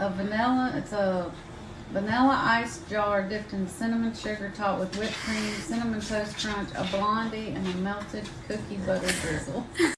a vanilla, it's a vanilla ice jar dipped in cinnamon sugar topped with whipped cream, cinnamon toast crunch, a blondie, and a melted cookie butter drizzle.